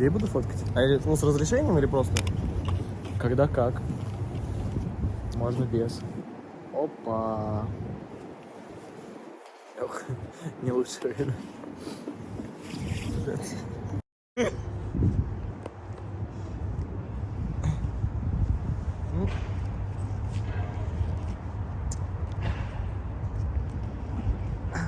Где я буду фоткать? А или, ну, с разрешением или просто? Когда как. Можно без. Опа. Ох, не лучшее время. Ну,